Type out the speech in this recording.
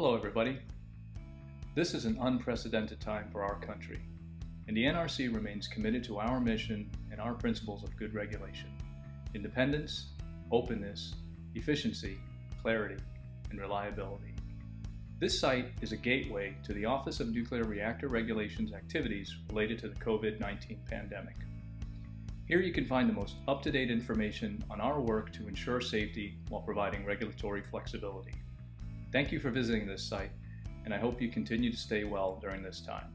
Hello everybody. This is an unprecedented time for our country, and the NRC remains committed to our mission and our principles of good regulation, independence, openness, efficiency, clarity, and reliability. This site is a gateway to the Office of Nuclear Reactor Regulations activities related to the COVID-19 pandemic. Here you can find the most up-to-date information on our work to ensure safety while providing regulatory flexibility. Thank you for visiting this site, and I hope you continue to stay well during this time.